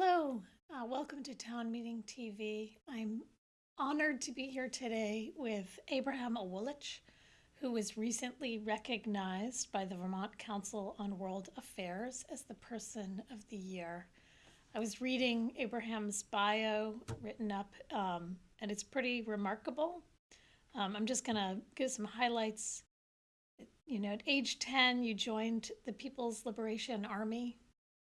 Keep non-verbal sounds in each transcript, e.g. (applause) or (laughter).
Hello, uh, welcome to Town Meeting TV. I'm honored to be here today with Abraham Awolich, who was recently recognized by the Vermont Council on World Affairs as the Person of the Year. I was reading Abraham's bio written up, um, and it's pretty remarkable. Um, I'm just going to give some highlights. You know, at age 10, you joined the People's Liberation Army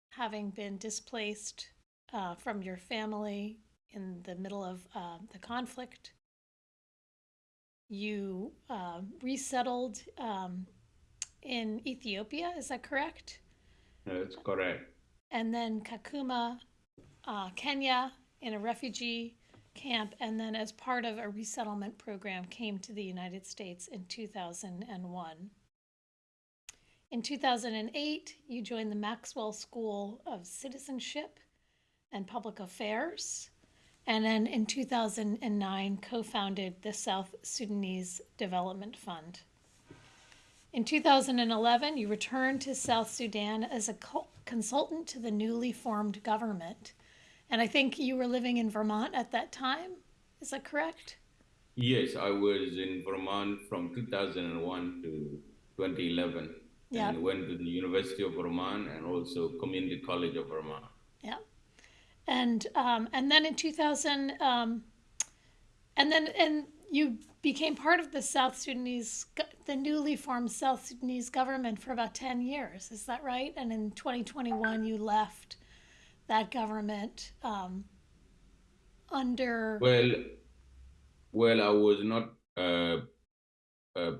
having been displaced uh, from your family in the middle of uh, the conflict. You uh, resettled um, in Ethiopia, is that correct? That's correct. And then Kakuma, uh, Kenya, in a refugee camp, and then as part of a resettlement program, came to the United States in 2001. In 2008, you joined the Maxwell School of Citizenship and Public Affairs. And then in 2009, co founded the South Sudanese Development Fund. In 2011, you returned to South Sudan as a co- consultant to the newly formed government. And I think you were living in Vermont at that time. Is that correct? Yes, I was in Vermont from 2001 to 2011 Yeah. and went to the University of Vermont and also Community College of Vermont. Yeah. And um, and then in 2000, um, and then and you became part of the South Sudanese, the newly formed South Sudanese government for about 10 years. Is that right? And in 2021, you left that government um, under. Well, well, I was not uh, uh,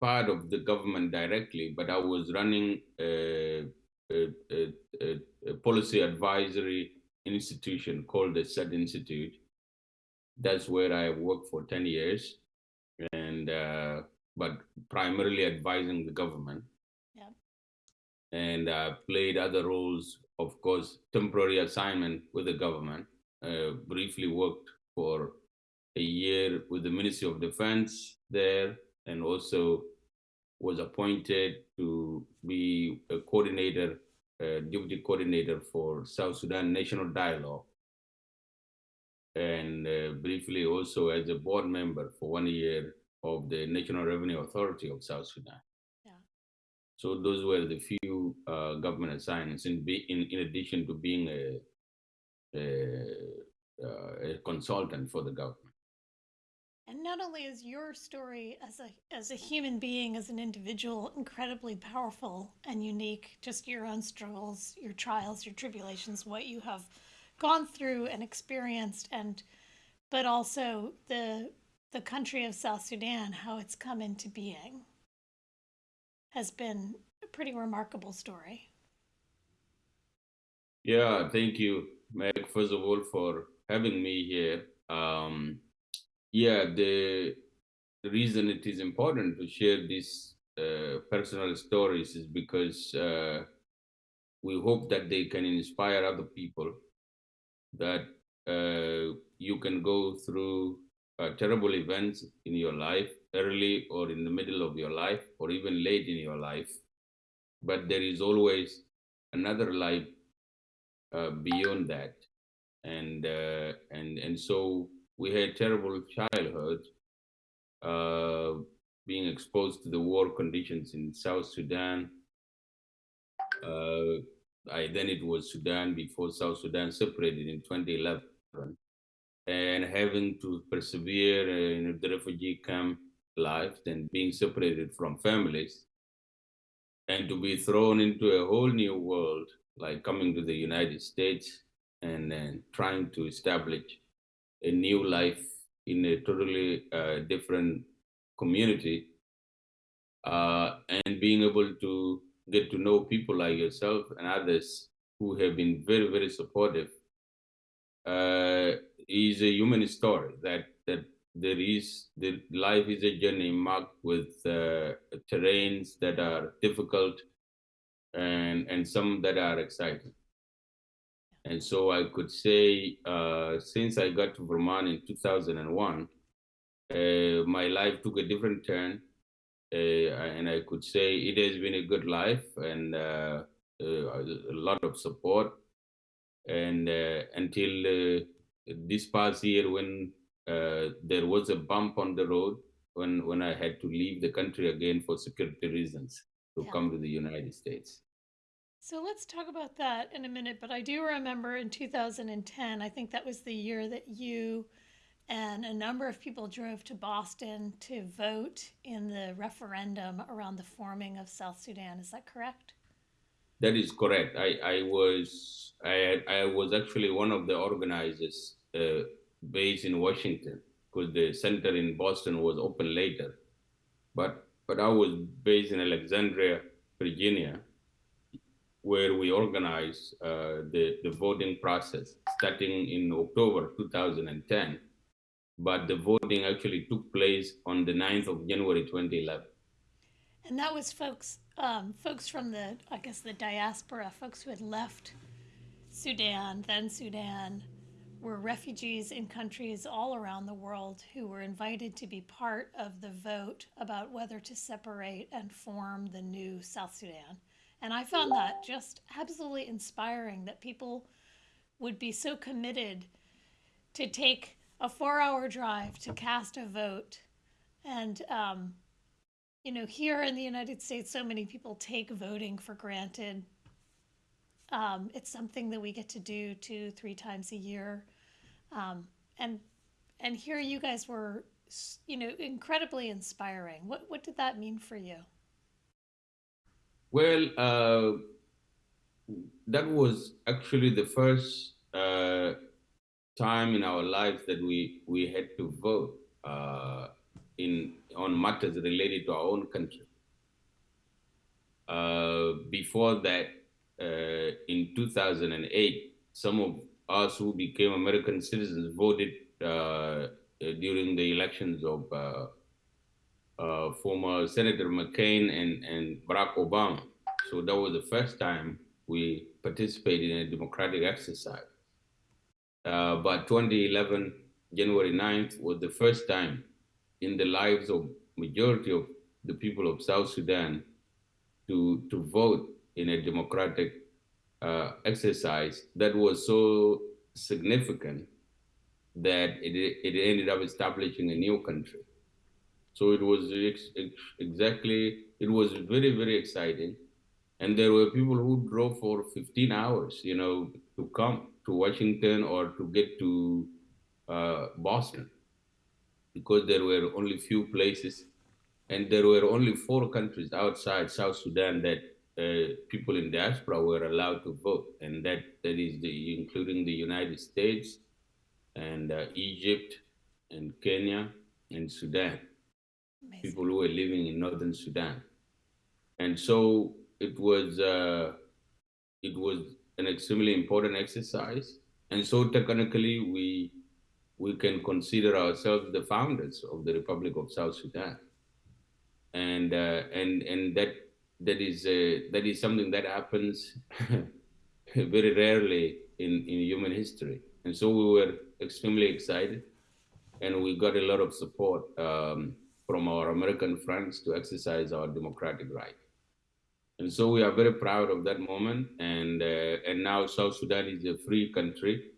part of the government directly, but I was running a, a, a, a, a policy advisory institution called the Sudd Institute. That's where I worked for 10 years, and uh, but primarily advising the government. Yeah. And uh, played other roles, of course, temporary assignment with the government. Uh, briefly worked for a year with the Ministry of Defense there, and also was appointed to be a coordinator, uh, deputy coordinator for South Sudan National Dialogue, and uh, briefly also as a board member for one year of the National Revenue Authority of South Sudan. Yeah. So those were the few uh, government assignments, in, be, in in addition to being a a, uh, a consultant for the government. And not only is your story as a as a human being, as an individual, incredibly powerful and unique, just your own struggles, your trials, your tribulations, what you have gone through and experienced, and but also the the country of South Sudan, how it's come into being, has been a pretty remarkable story. Yeah, thank you, Meg, first of all, for having me here. Um, yeah, the, reason it is important to share these uh, personal stories is because uh, we hope that they can inspire other people that uh, you can go through uh, terrible events in your life, early or in the middle of your life, or even late in your life. But there is always another life uh, beyond that, and uh, and and so we had terrible childhood, uh, being exposed to the war conditions in South Sudan. Uh, I, then it was Sudan before South Sudan separated in 2011, and having to persevere in the refugee camp life, and being separated from families, and to be thrown into a whole new world, like coming to the United States and then trying to establish a new life in a totally uh, different community uh, and being able to get to know people like yourself and others who have been very very supportive uh, is a human story that that there is the life is a journey marked with uh, terrains that are difficult and and some that are exciting and so I could say, uh, since I got to Vermont in 2001, uh, my life took a different turn. Uh, and I could say it has been a good life and uh, uh, a lot of support and uh, until uh, this past year when uh, there was a bump on the road when when I had to leave the country again for security reasons to Yeah. come to the United States. So let's talk about that in a minute. But I do remember in 2010, I think that was the year that you and a number of people drove to Boston to vote in the referendum around the forming of South Sudan. Is that correct? That is correct. I, I was I, I was actually one of the organizers uh, based in Washington because the center in Boston was open later, but but I was based in Alexandria, Virginia, where we organized uh, the the voting process starting in October 2010, but the voting actually took place on the 9th of January 2011. And that was folks, um, folks from the, I guess, the diaspora, folks who had left Sudan, then Sudan, were refugees in countries all around the world who were invited to be part of the vote about whether to separate and form the new South Sudan. And I found that just absolutely inspiring that people would be so committed to take a four hour drive to cast a vote. And, um, you know, here in the United States, so many people take voting for granted. Um, it's something that we get to do two, three times a year, um, and and here you guys were, you know, incredibly inspiring. What what did that mean for you? Well, uh, that was actually the first uh, time in our lives that we we had to vote uh, in on matters related to our own country. Uh, before that, uh, in 2008, some of us who became American citizens voted uh, during the elections of uh, former Senator McCain and, and Barack Obama. So that was the first time we participated in a democratic exercise. Uh, but 2011, January 9th, was the first time in the lives of majority of the people of South Sudan to, to vote in a democratic uh, exercise that was so significant that it, it ended up establishing a new country. So it was ex- ex- exactly, it was very, very exciting. And there were people who drove for 15 hours, you know, to come to Washington or to get to uh, Boston. Because there were only few places and there were only four countries outside South Sudan that uh, people in diaspora were allowed to vote, and that that is the including the United States and uh, Egypt and Kenya and Sudan Amazing. people who were living in northern Sudan. And so it was uh, it was an extremely important exercise. And so technically we we can consider ourselves the founders of the Republic of South Sudan. And uh, and and that that is uh, that is something that happens (laughs) very rarely in, in human history. And so we were extremely excited and we got a lot of support um, from our American friends to exercise our democratic right. And so we are very proud of that moment. And uh, and now South Sudan is a free country.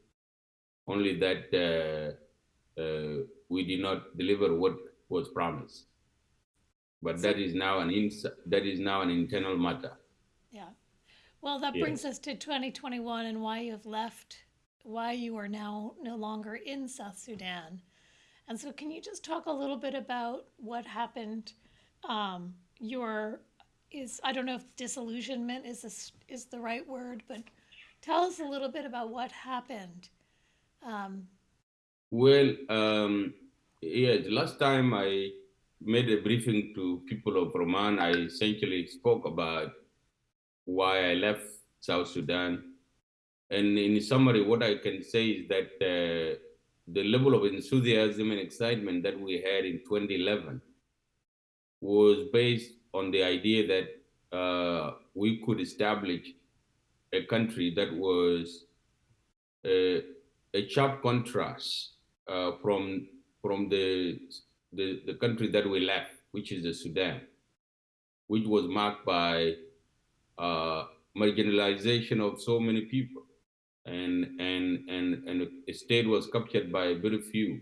Only that uh, uh, we did not deliver what was promised. But that is now an ins- that is now an internal matter. Yeah. Well, that brings us to 2021 and why you have left, why you are now no longer in South Sudan. And so, can you just talk a little bit about what happened? Um, your is I don't know if disillusionment is is the right word, but tell us a little bit about what happened. Um, Well, um, yeah, the last time I made a briefing to people of Roman, I essentially spoke about why I left South Sudan. And in summary, what I can say is that uh, the level of enthusiasm and excitement that we had in 2011 was based on the idea that uh, we could establish a country that was uh, a sharp contrast uh, from from the, the the country that we left, which is the Sudan, which was marked by uh, marginalization of so many people, and and and and a state was captured by very few,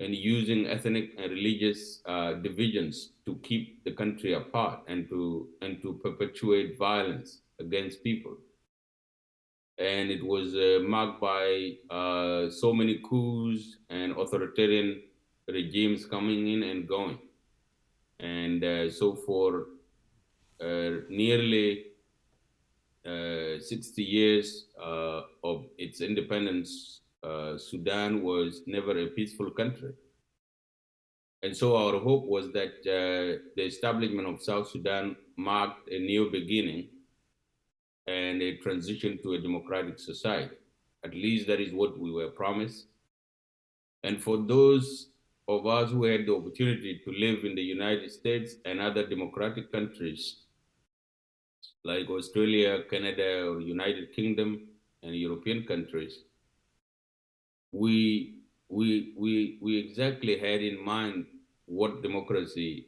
and using ethnic and religious uh, divisions to keep the country apart and to and to perpetuate violence against people. And it was uh, marked by uh, so many coups and authoritarian regimes coming in and going. And uh, so for uh, nearly 60 years uh, of its independence, uh, Sudan was never a peaceful country. And so our hope was that uh, the establishment of South Sudan marked a new beginning and a transition to a democratic society. At least that is what we were promised. And for those of us who had the opportunity to live in the United States and other democratic countries like Australia, Canada, or United Kingdom, and European countries, we we we we exactly had in mind what democracy,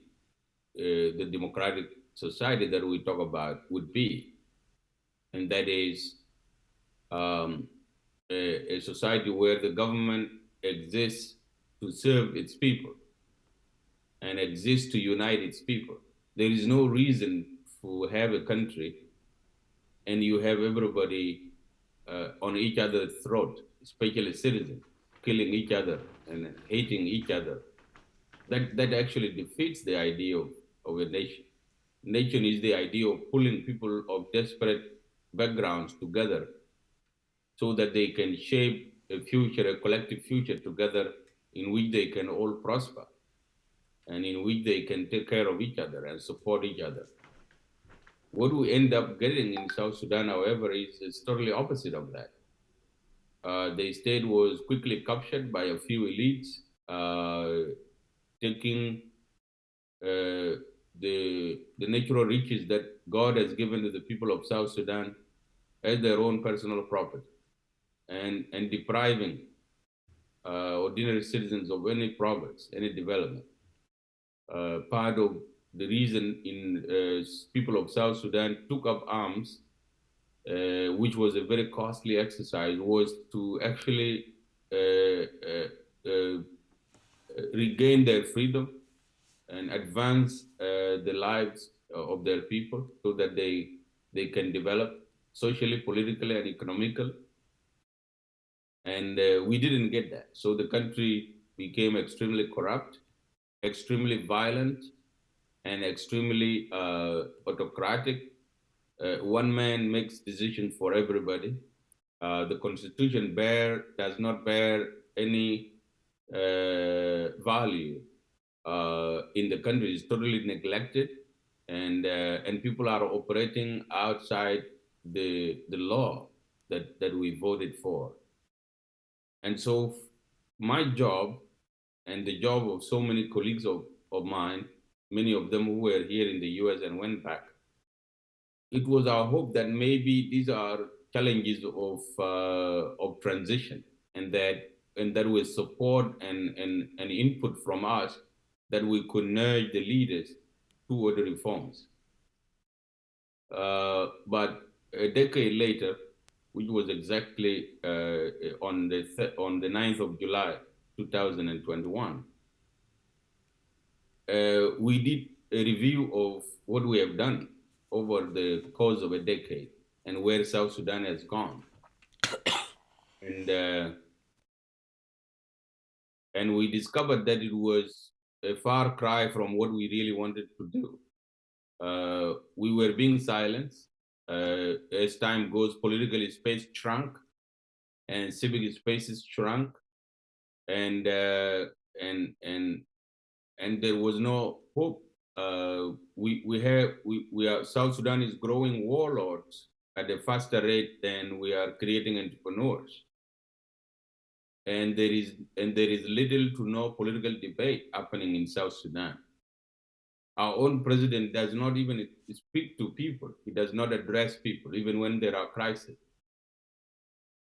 uh, the democratic society that we talk about would be, and that is um, a, a society where the government exists to serve its people and exists to unite its people. There is no reason to have a country and you have everybody uh, on each other's throat, especially citizens, killing each other and hating each other. That, that actually defeats the idea of, of a nation. Nation is the idea of pulling people of desperate backgrounds together so that they can shape a future, a collective future together in which they can all prosper and in which they can take care of each other and support each other. What we end up getting in South Sudan, however, is, is totally opposite of that. Uh, the state was quickly captured by a few elites, uh, taking uh, the, the natural riches that God has given to the people of South Sudan as their own personal property and, and depriving uh, ordinary citizens of any progress, any development. Uh, part of the reason in uh, people of South Sudan took up arms, uh, which was a very costly exercise, was to actually uh, regain their freedom and advance the lives of their people so that they they can develop socially, politically, and economically. And uh, we didn't get that. So the country became extremely corrupt, extremely violent, and extremely uh, autocratic. Uh, one man makes decisions for everybody. Uh, the constitution bear does not bear any uh, value uh, in the country. It's totally neglected, and uh, and people are operating outside the the law that that we voted for. And so, my job and the job of so many colleagues of, of mine many of them who were here in the US and went back. It was our hope that maybe these are challenges of, uh, of transition and that, and that with support and, and, and input from us, that we could nudge the leaders toward the reforms. Uh, but a decade later, which was exactly uh, on the on the 9th of July, 2021, uh, we did a review of what we have done over the course of a decade and where South Sudan has gone. (coughs) and uh, and we discovered that it was a far cry from what we really wanted to do. Uh, we were being silenced. Uh, as time goes, political space shrunk and civic spaces shrunk. And uh, and and and there was no hope. Uh, we we have we, we are South Sudan is growing warlords at a faster rate than we are creating entrepreneurs. And there is and there is little to no political debate happening in South Sudan. Our own president does not even speak to people. He does not address people, even when there are crises.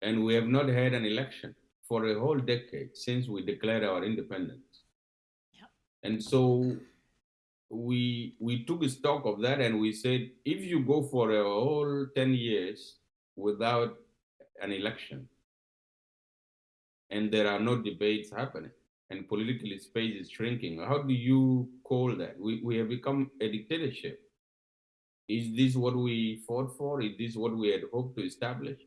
And we have not had an election for a whole decade since we declared our independence. And so we we took stock of that and we said, if you go for a whole 10 years without an election and there are no debates happening and political space is shrinking. How do you call that? We, we have become a dictatorship. Is this what we fought for? Is this what we had hoped to establish?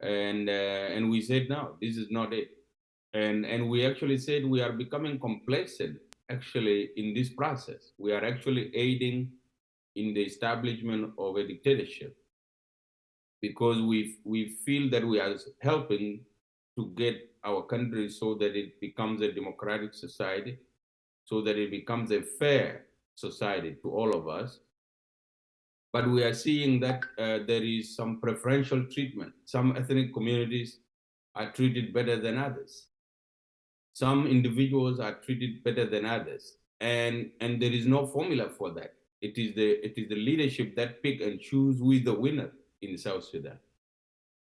And uh, and we said no, this is not it. And and we actually said we are becoming complacent actually in this process. We are actually aiding in the establishment of a dictatorship because we we feel that we are helping to get our country so that it becomes a democratic society, so that it becomes a fair society to all of us. But we are seeing that uh, there is some preferential treatment. Some ethnic communities are treated better than others. Some individuals are treated better than others. And, and there is no formula for that. It is, the, it is the leadership that pick and choose who is the winner in South Sudan.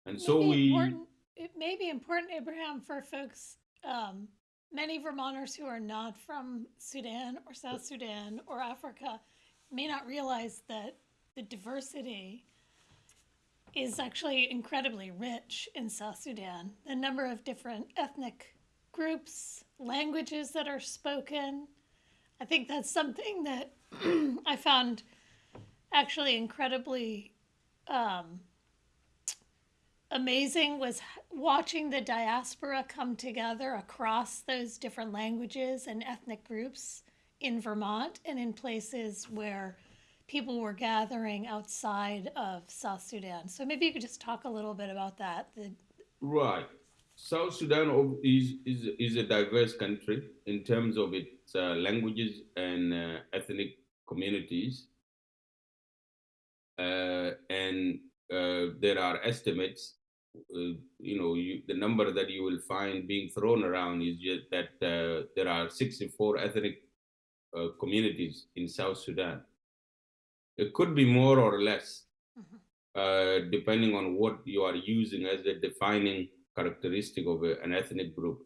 And so we, important- It may be important, Abraham, for folks, um, many Vermonters who are not from Sudan or South Sudan or Africa may not realize that the diversity is actually incredibly rich in South Sudan. The number of different ethnic groups, languages that are spoken. I think that's something that (clears throat) I found actually incredibly um, amazing was watching the diaspora come together across those different languages and ethnic groups in Vermont and in places where people were gathering outside of South Sudan. So maybe you could just talk a little bit about that. The, Right. South Sudan is, is, is a diverse country in terms of its uh, languages and uh, ethnic communities. Uh, and uh, there are estimates, uh, you know, you, the number that you will find being thrown around is that uh, there are 64 ethnic uh, communities in South Sudan. It could be more or less, Mhm. uh, depending on what you are using as the defining characteristic of an ethnic group.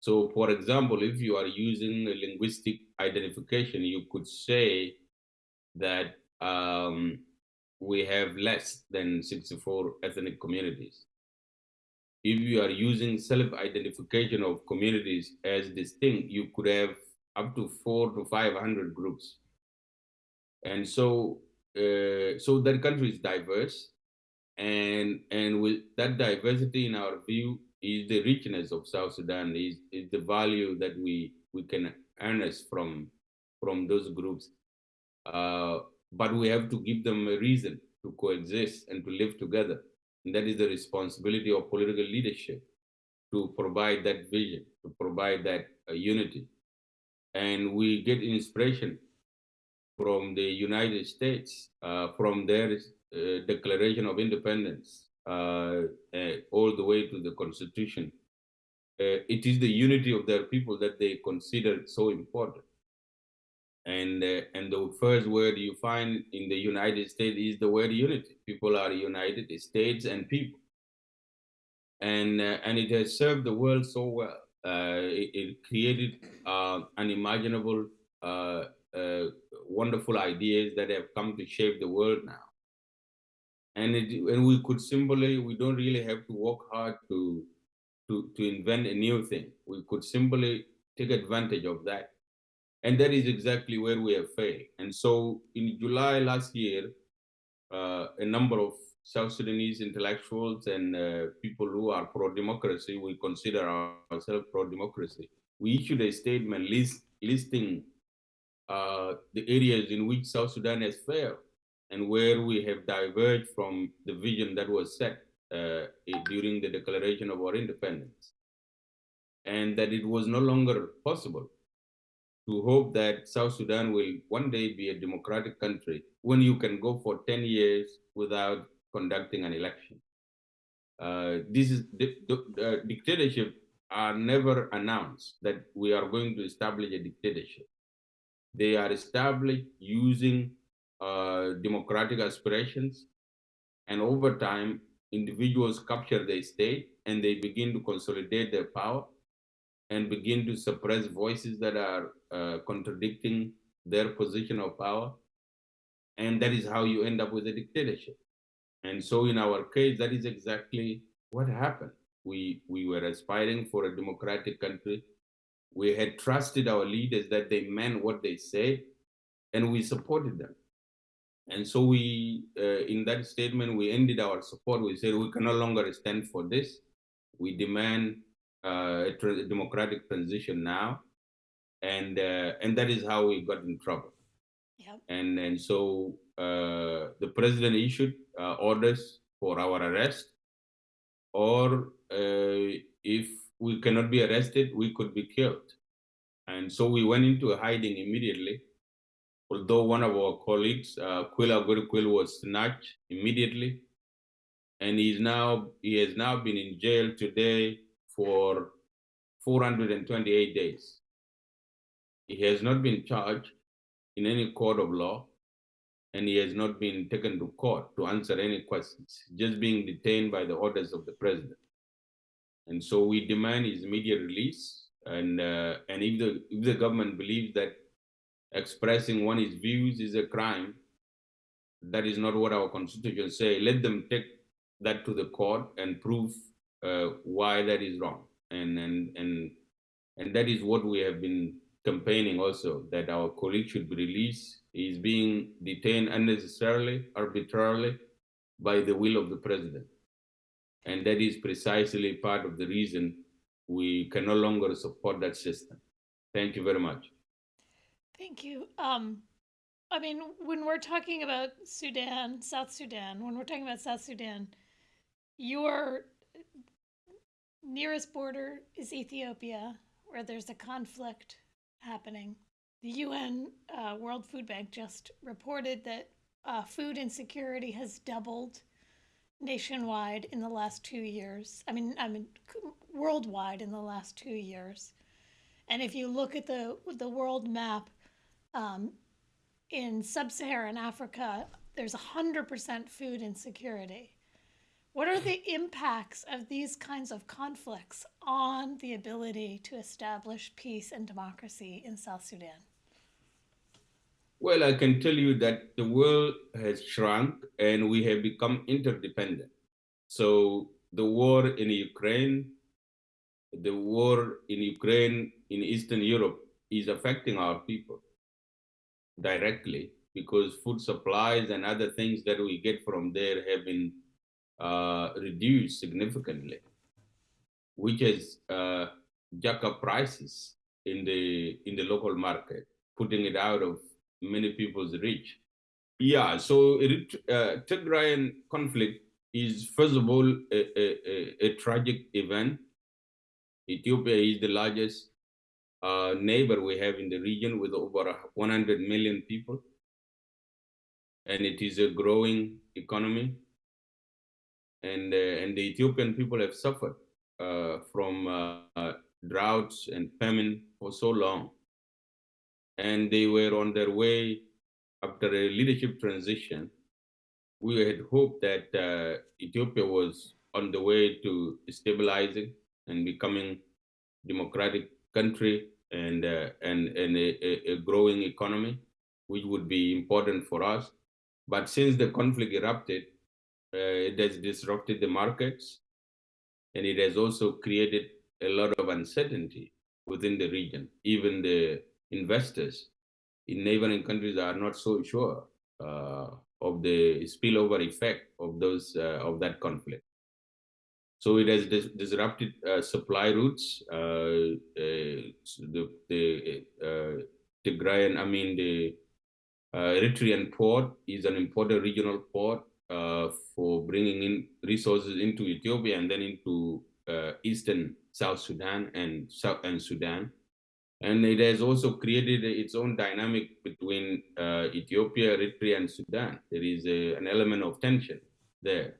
So, for example, if you are using linguistic identification, you could say that um, we have less than 64 ethnic communities. If you are using self-identification of communities as distinct, you could have up to four to 500 groups. And so, uh, so that country is diverse, and and with that diversity in our view is the richness of South Sudan is, is the value that we we can harness from from those groups. Uh, but we have to give them a reason to coexist and to live together. And that is the responsibility of political leadership to provide that vision, to provide that uh, unity. And we get inspiration from the United States, uh, from their Declaration of Independence, uh, uh, all the way to the Constitution. Uh, it is the unity of their people that they consider so important. And uh, and the first word you find in the United States is the word unity. People are united, states and people. And uh, and it has served the world so well. Uh, it, it created uh, unimaginable, uh, uh, wonderful ideas that have come to shape the world now. And it, and we could simply, we don't really have to work hard to to to invent a new thing. We could simply take advantage of that and that is exactly where we have failed. And so in July last year, uh, a number of South Sudanese intellectuals and uh, people who are pro-democracy, we consider ourselves pro-democracy. We issued a statement list, listing uh, the areas in which South Sudan has failed and where we have diverged from the vision that was set uh, during the declaration of our independence. And that it was no longer possible to hope that South Sudan will one day be a democratic country when you can go for 10 years without conducting an election. Uh, this is di- uh, dictatorship are never announced that we are going to establish a dictatorship. They are established using uh, democratic aspirations, and over time, individuals capture the state and they begin to consolidate their power and begin to suppress voices that are uh, contradicting their position of power. And that is how you end up with a dictatorship. And so in our case, that is exactly what happened. We, we were aspiring for a democratic country. We had trusted our leaders that they meant what they said, and we supported them. And so we, uh, in that statement, we ended our support. We said we can no longer stand for this. We demand uh, a, democratic transition now, and uh, and that is how we got in trouble. Yep. And and so uh, the president issued uh, orders for our arrest, or uh, if we cannot be arrested, we could be killed. And so we went into hiding immediately although one of our colleagues, uh, Quilla was snatched immediately, and he's now he has now been in jail today for 428 days. He has not been charged in any court of law, and he has not been taken to court to answer any questions, just being detained by the orders of the president. And so we demand his immediate release. And uh, and if the if the government believes that expressing one's views is a crime, that is not what our constitution say. Let them take that to the court and prove uh, why that is wrong. And and and and that is what we have been campaigning also that our colleague should be released. He is being detained unnecessarily, arbitrarily, by the will of the president. And that is precisely part of the reason we can no longer support that system. Thank you very much. Thank you. Um, I mean, when we're talking about Sudan, South Sudan, when we're talking about South Sudan, your nearest border is Ethiopia, where there's a conflict happening. The UN uh, World Food Bank just reported that uh, food insecurity has doubled nationwide in the last two years. I mean, I mean, worldwide in the last two years. And if you look at the the world map, um, in sub-Saharan Africa, there's 100% food insecurity. What are the impacts of these kinds of conflicts on the ability to establish peace and democracy in South Sudan? Well, I can tell you that the world has shrunk and we have become interdependent. So the war in Ukraine, the war in Ukraine in Eastern Europe is affecting our people directly because food supplies and other things that we get from there have been uh, reduced significantly, which has uh, up prices in the in the local market, putting it out of many people's reach. Yeah, so it, uh, Tigrayan conflict is first of all a, a, a tragic event. Ethiopia is the largest uh, neighbor we have in the region with over 100 million people. And it is a growing economy. And, uh, and the Ethiopian people have suffered uh, from uh, droughts and famine for so long. And they were on their way after a leadership transition. We had hoped that uh, Ethiopia was on the way to stabilizing and becoming democratic country and uh, and and a, a, growing economy, which would be important for us. But since the conflict erupted, uh, it has disrupted the markets, and it has also created a lot of uncertainty within the region. Even the investors in neighboring countries are not so sure uh, of the spillover effect of those uh, of that conflict. So it has dis- disrupted uh, supply routes. Uh, uh, the the uh, Tigrayan, I mean the uh, Eritrean port is an important regional port for bringing in resources into Ethiopia and then into eastern South Sudan and South and Sudan. And it has also created its own dynamic between Ethiopia, Eritrea, and Sudan. There is a, an element of tension there.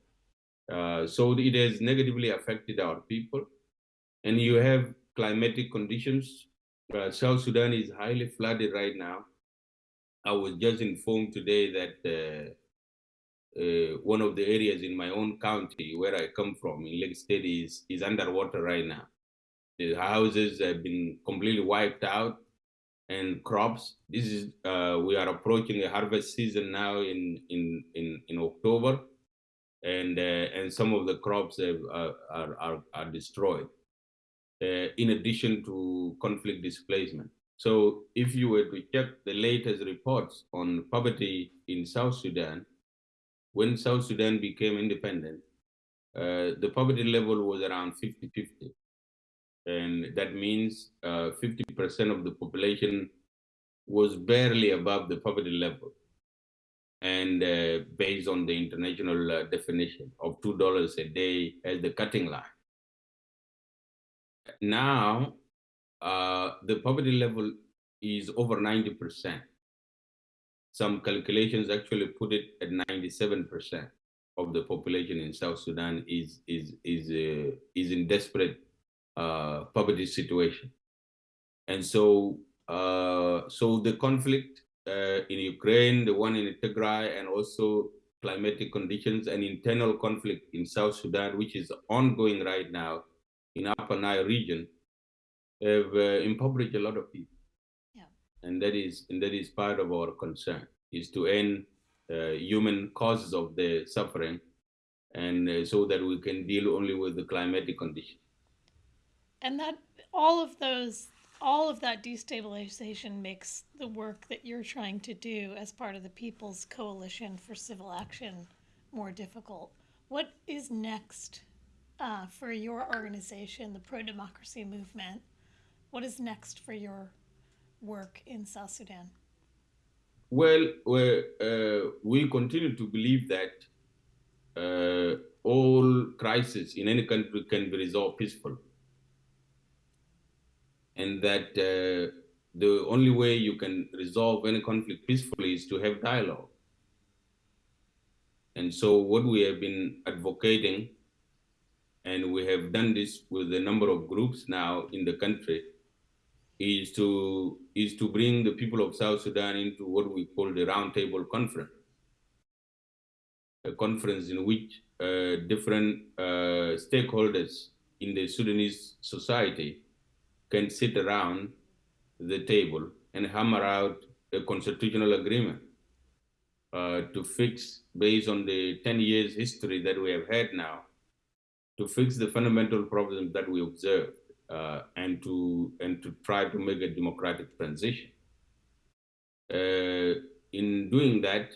Uh, so it has negatively affected our people. And you have climatic conditions. Uh, South Sudan is highly flooded right now. I was just informed today that uh, uh, one of the areas in my own county where I come from in Lake State is, is underwater right now. The houses have been completely wiped out and crops. This is, uh, we are approaching the harvest season now in, in, in, in October and uh, and some of the crops have, uh, are, are are destroyed. Uh, in addition to conflict displacement. So if you were to check the latest reports on poverty in South Sudan, when South Sudan became independent, uh, the poverty level was around 50-50. And that means 50% of the population was barely above the poverty level. And uh, based on the international uh, definition of $2 a day as the cutting line. Now, uh, the poverty level is over 90%. Some calculations actually put it at 97% of the population in South Sudan is is is uh, is in desperate uh, poverty situation, and so uh, so the conflict uh, in Ukraine, the one in Tigray, and also climatic conditions and internal conflict in South Sudan, which is ongoing right now in Upper Nile region, have uh, impoverished a lot of people. Yeah. And that is and that is part of our concern is to end uh, human causes of the suffering, and uh, so that we can deal only with the climatic condition. And that all of those, all of that destabilization makes the work that you're trying to do as part of the People's Coalition for Civil Action more difficult. What is next uh, for your organization, the pro democracy movement? What is next for your work in South Sudan? Well, we uh, we continue to believe that uh, all crises in any country can be resolved peacefully. And that uh, the only way you can resolve any conflict peacefully is to have dialogue. And so what we have been advocating, and we have done this with a number of groups now in the country, is to is to bring the people of South Sudan into what we call the roundtable conference, a conference in which uh, different uh, stakeholders in the Sudanese society can sit around the table and hammer out a constitutional agreement uh, to fix, based on the 10 years history that we have had now, to fix the fundamental problems that we observe uh, and to and to try to make a democratic transition. Uh, in doing that,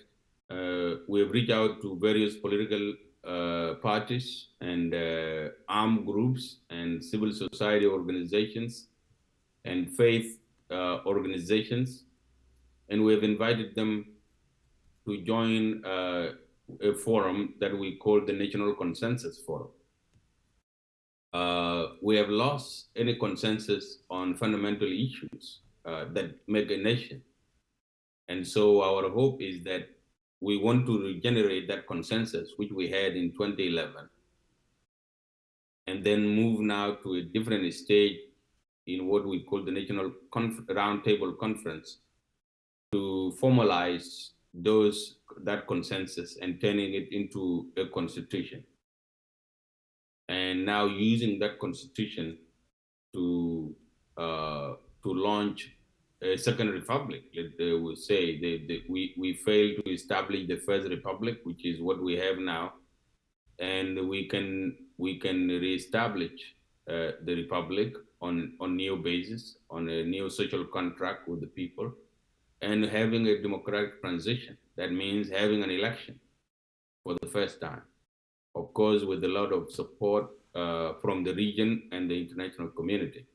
uh, we have reached out to various political uh, parties and uh, armed groups and civil society organizations and faith uh, organizations, and we have invited them to join a forum that we call the National Consensus Forum uh, we have lost any consensus on fundamental issues uh, that make a nation. And so our hope is that we want to regenerate that consensus, which we had in 2011, and then move now to a different stage in what we call the National Conf Roundtable Conference to formalize those that consensus and turning it into a constitution. And now using that constitution to uh, to launch a second republic. They will say they, we we failed to establish the first republic, which is what we have now, and we can we can reestablish uh, the republic on on new basis, on a new social contract with the people, and having a democratic transition. That means having an election for the first time of course, with a lot of support uh, from the region and the international community.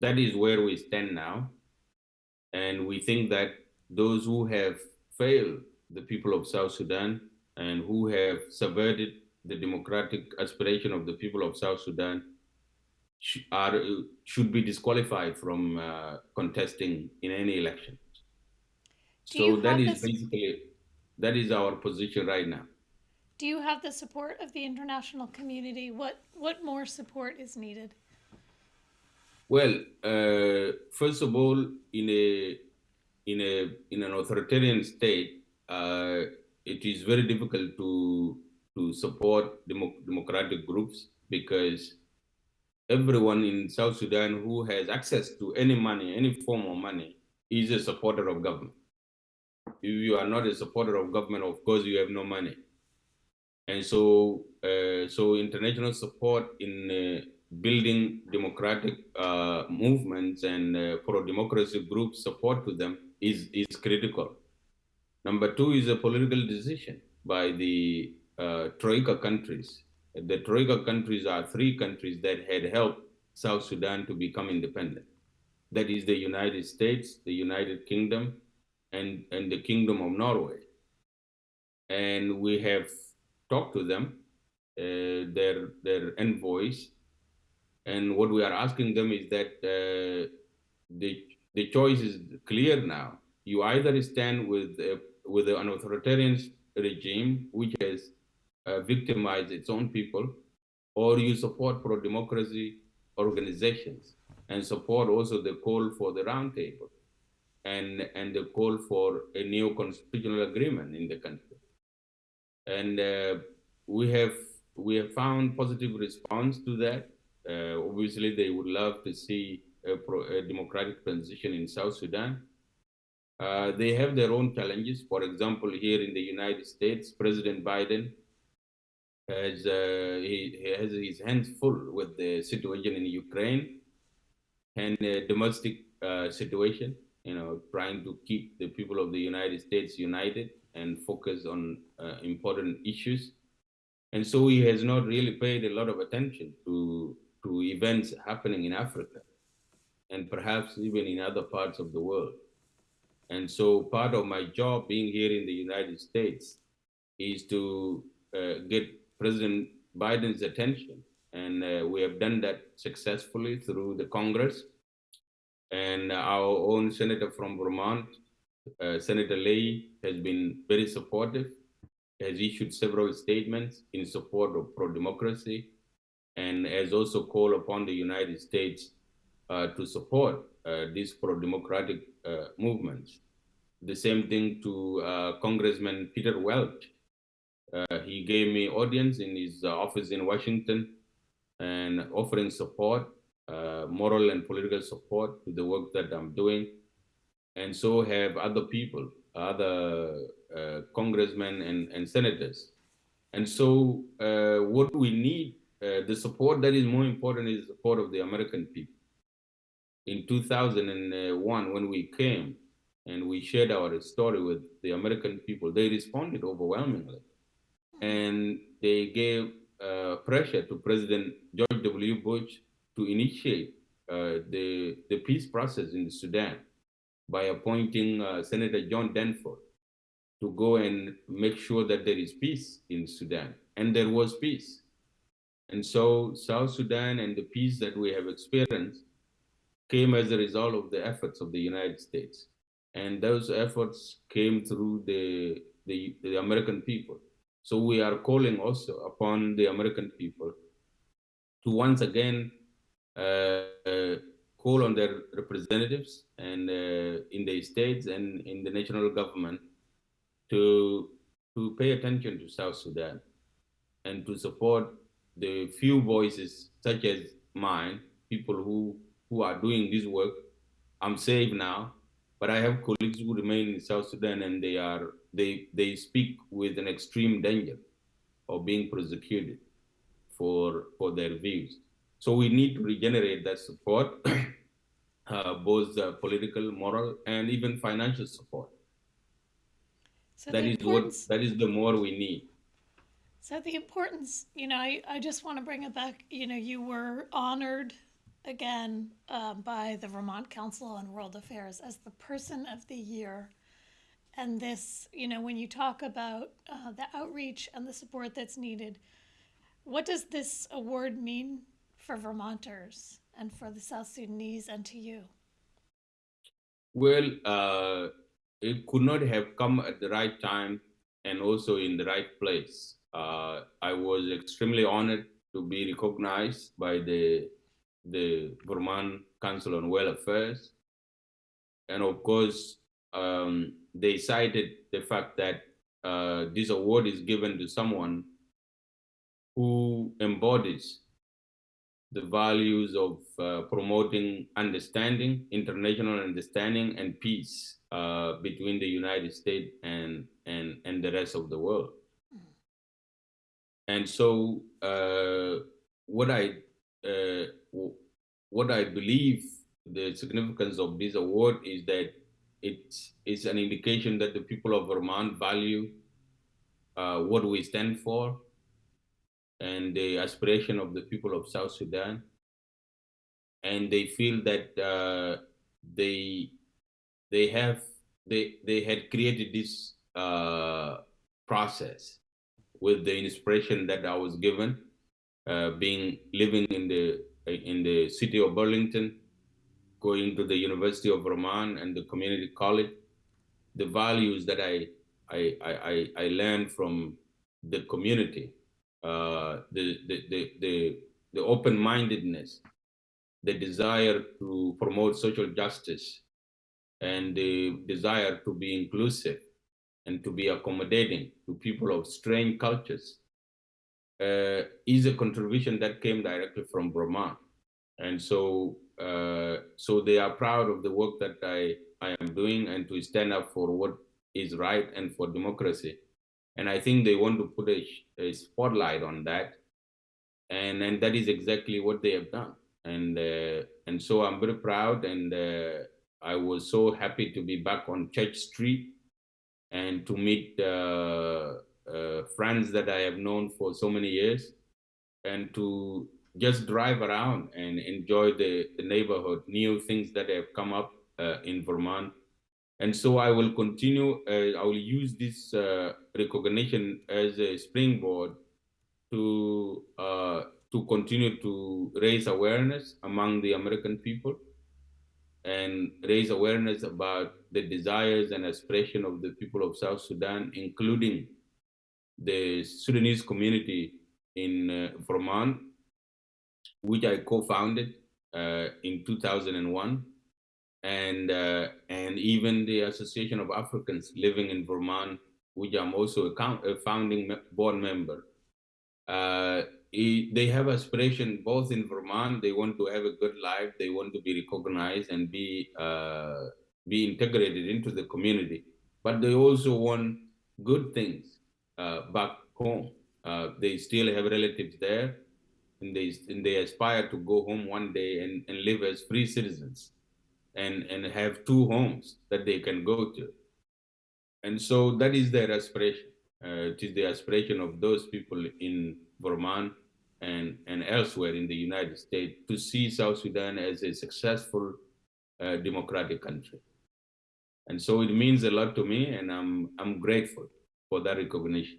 That is where we stand now. And we think that those who have failed the people of South Sudan and who have subverted the democratic aspiration of the people of South Sudan sh are, should be disqualified from uh, contesting in any election. Do so that is basically, that is our position right now. Do you have the support of the international community? What what more support is needed? Well, uh, first of all, in a in a in an authoritarian state, uh, it is very difficult to to support demo democratic groups because everyone in South Sudan who has access to any money, any form of money, is a supporter of government. If you are not a supporter of government, of course, you have no money. And so, uh, so international support in uh, building democratic uh, movements and uh, pro-democracy groups support to them is, is critical. Number two is a political decision by the uh, Troika countries. The Troika countries are three countries that had helped South Sudan to become independent. That is the United States, the United Kingdom, and, and the Kingdom of Norway. And we have talked to them, uh, their, their envoys, and what we are asking them is that uh, the, the choice is clear now. You either stand with, uh, with an authoritarian regime, which has uh, victimized its own people, or you support pro-democracy organizations and support also the call for the roundtable and, and the call for a new constitutional agreement in the country. And uh, we have we have found positive response to that. Uh, obviously, they would love to see a, pro, a democratic transition in South Sudan. Uh, they have their own challenges. For example, here in the United States, President Biden has uh, he, he has his hands full with the situation in Ukraine and the domestic situation. You know, trying to keep the people of the United States united and focus on uh, important issues. And so he has not really paid a lot of attention to to events happening in Africa and perhaps even in other parts of the world. And so part of my job being here in the United States is to uh, get President Biden's attention. And uh, we have done that successfully through the Congress. And our own senator from Vermont, uh, Senator Leahy, has been very supportive, has issued several statements in support of pro-democracy, and has also called upon the United States uh, to support uh, these pro-democratic uh, movements. The same thing to uh, Congressman Peter Welch, uh, he gave me audience in his uh, office in Washington and offering support, moral and political support to the work that I'm doing. And so have other people, other congressmen and, and senators. And so what we need, uh, the support that is more important is the support of the American people. In 2001, when we came and we shared our story with the American people, they responded overwhelmingly and they gave uh, pressure to President George W. Bush to initiate uh, the, the peace process in Sudan by appointing uh, Senator John Danforth to go and make sure that there is peace in Sudan. And there was peace. And so South Sudan and the peace that we have experienced came as a result of the efforts of the United States. And those efforts came through the, the, the American people. So we are calling also upon the American people to once again uh, uh, call on their representatives and uh, in the states and in the national government to to pay attention to South Sudan and to support the few voices such as mine, people who who are doing this work. I'm safe now, but I have colleagues who remain in South Sudan and they are they they speak with an extreme danger of being prosecuted for for their views. So we need to regenerate that support, (clears throat) uh, both uh, political, moral, and even financial support. So That is what that is the more we need. So the importance, you know, I, I just want to bring it back. You know, you were honored again um, by the Vermont Council on World Affairs as the Person of the Year. And this, you know, when you talk about uh, the outreach and the support that's needed, what does this award mean for Vermonters and for the South Sudanese and to you? Well, uh, it could not have come at the right time and also in the right place. Uh, I was extremely honored to be recognized by the the Vermont Council on World Affairs, and of course, um, they cited the fact that uh, this award is given to someone who embodies the values of uh, promoting understanding, international understanding, and peace uh, between the United States and, and, and the rest of the world. And so uh, what I uh, what I believe the significance of this award is that it is an indication that the people of Vermont value uh, what we stand for and the aspiration of the people of South Sudan, and they feel that uh, they they have they they had created this uh, process with the inspiration that I was given, uh, being living in the in the city of Burlington, going to the University of Vermont and the community college, the values that I I I, I, I learned from the community, uh, the, the the the the open-mindedness, the desire to promote social justice, and the desire to be inclusive and to be accommodating to people of strange cultures uh, is a contribution that came directly from Vermont. And so, uh, so they are proud of the work that I, I am doing and to stand up for what is right and for democracy. And I think they want to put a, a spotlight on that. And, and that is exactly what they have done. And, uh, and so I'm very proud and uh, I was so happy to be back on Church Street and to meet uh, uh, friends that I have known for so many years and to just drive around and enjoy the, the neighborhood, new things that have come up uh, in Vermont. And so I will continue, I will use this recognition as a springboard to, uh, to continue to raise awareness among the American people and raise awareness about the desires and aspiration of the people of South Sudan, including the Sudanese community in uh, Vermont, which I co-founded uh, in 2001, and uh, and even the Association of Africans living in Vermont, which I'm also a, a founding board member. They have aspiration both in Vermont. They want to have a good life. They want to be recognized and be uh, be integrated into the community. But they also want good things uh, back home. Uh, they still have relatives there, and they and they aspire to go home one day and, and live as free citizens, and and have two homes that they can go to. And so that is their aspiration. Uh, it is the aspiration of those people in Vermont and, and elsewhere in the United States to see South Sudan as a successful uh, democratic country. And so it means a lot to me, and I'm, I'm grateful for that recognition.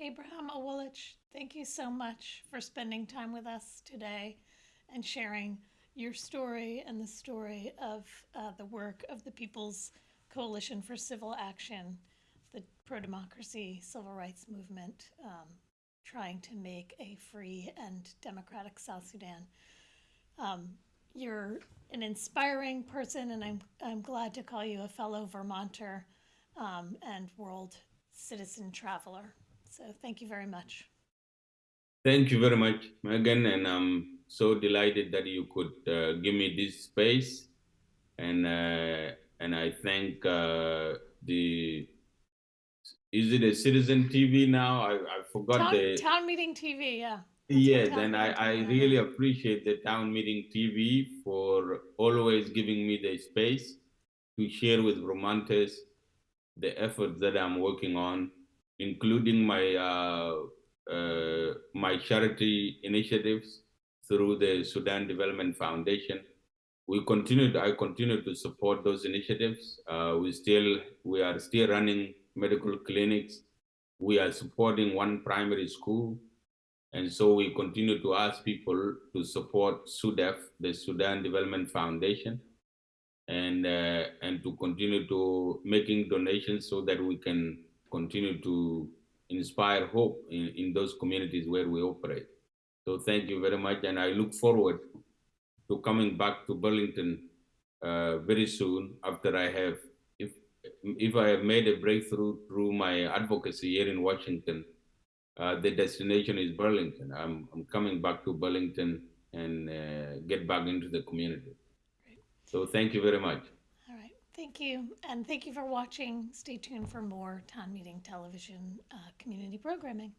Abraham Awolich, thank you so much for spending time with us today and sharing your story and the story of uh, the work of the People's Coalition for Civil Action, the pro democracy civil rights movement, um, trying to make a free and democratic South Sudan. Um, you're an inspiring person, and I'm, I'm glad to call you a fellow Vermonter um, and world citizen traveler. So thank you very much. Thank you very much, Megan, and I'm so delighted that you could uh, give me this space, and uh, and I thank uh, the is it a Citizen TV now? I, I forgot Town, the town meeting TV, yeah. Yes, Town and I, I really appreciate the town meeting TV for always giving me the space to share with Vermonters the efforts that I'm working on, including my uh, uh, my charity initiatives through the Sudan Development Foundation. We continue. I continue to support those initiatives. Uh, we still we are still running medical clinics. We are supporting one primary school. And so we continue to ask people to support SUDEF, the Sudan Development Foundation, and, uh, and to continue to making donations so that we can continue to inspire hope in, in those communities where we operate. So thank you very much. And I look forward to coming back to Burlington uh, very soon after I have if I have made a breakthrough through my advocacy here in Washington, uh, the destination is Burlington. I'm, I'm coming back to Burlington and uh, get back into the community. So thank you very much. All right, thank you. And thank you for watching. Stay tuned for more town meeting television uh, community programming.